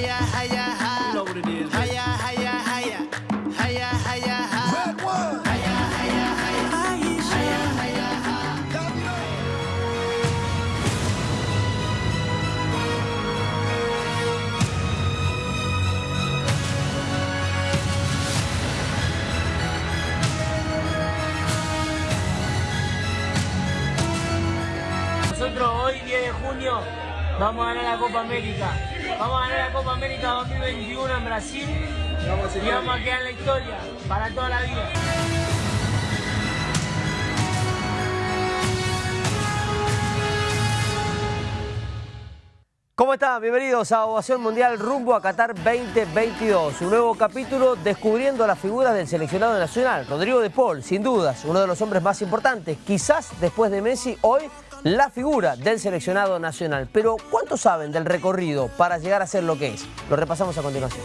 You know what it is. Nosotros hoy, 10 de junio, vamos a ganar la Copa América. Vamos a ganar la Copa América 2021 en Brasil y vamos a quedar en la historia para toda la vida. ¿Cómo están? Bienvenidos a Ovación Mundial rumbo a Qatar 2022. Un nuevo capítulo descubriendo las figuras del seleccionado nacional. Rodrigo de Paul, sin dudas, uno de los hombres más importantes, quizás después de Messi, hoy la figura del seleccionado nacional. Pero ¿cuánto saben del recorrido para llegar a ser lo que es? Lo repasamos a continuación.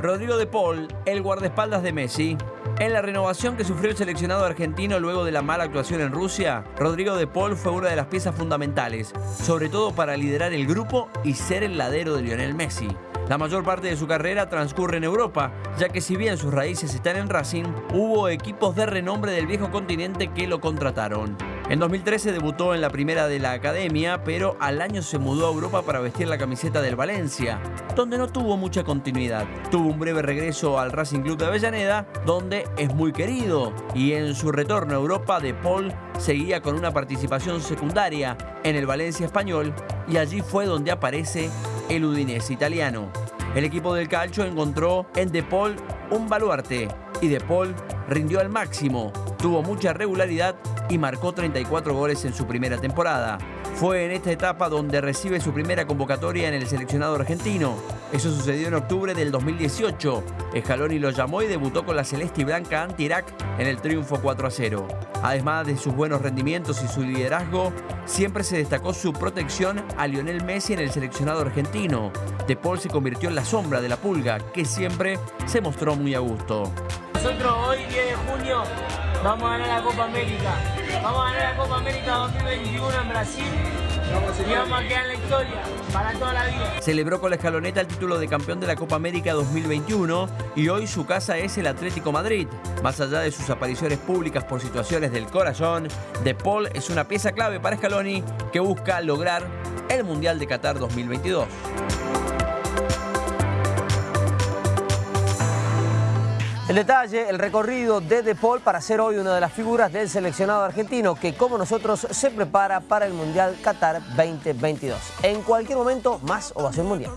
Rodrigo de Paul, el guardaespaldas de Messi. En la renovación que sufrió el seleccionado argentino luego de la mala actuación en Rusia, Rodrigo de Paul fue una de las piezas fundamentales, sobre todo para liderar el grupo y ser el ladero de Lionel Messi. La mayor parte de su carrera transcurre en Europa, ya que si bien sus raíces están en Racing, hubo equipos de renombre del viejo continente que lo contrataron. En 2013 debutó en la primera de la academia, pero al año se mudó a Europa para vestir la camiseta del Valencia, donde no tuvo mucha continuidad. Tuvo un breve regreso al Racing Club de Avellaneda, donde es muy querido, y en su retorno a Europa, De Paul seguía con una participación secundaria en el Valencia español, y allí fue donde aparece el Udinese italiano. El equipo del Calcio encontró en De Paul un baluarte, y De Paul rindió al máximo, tuvo mucha regularidad y marcó 34 goles en su primera temporada. Fue en esta etapa donde recibe su primera convocatoria en el seleccionado argentino. Eso sucedió en octubre del 2018. Scaloni lo llamó y debutó con la celeste y blanca anti-Irak en el triunfo 4 a 0. Además de sus buenos rendimientos y su liderazgo, siempre se destacó su protección a Lionel Messi en el seleccionado argentino. De Paul se convirtió en la sombra de la pulga, que siempre se mostró muy a gusto. Nosotros hoy, 10 de junio, vamos a ganar la Copa América. Vamos a ganar la Copa América 2021 en Brasil y vamos a quedar en la historia para toda la vida. Celebró con la escaloneta el título de campeón de la Copa América 2021 y hoy su casa es el Atlético Madrid. Más allá de sus apariciones públicas por situaciones del corazón, De Paul es una pieza clave para Scaloni que busca lograr el Mundial de Qatar 2022. El detalle, el recorrido de De Paul para ser hoy una de las figuras del seleccionado argentino que como nosotros se prepara para el Mundial Qatar 2022. En cualquier momento, más ovación mundial.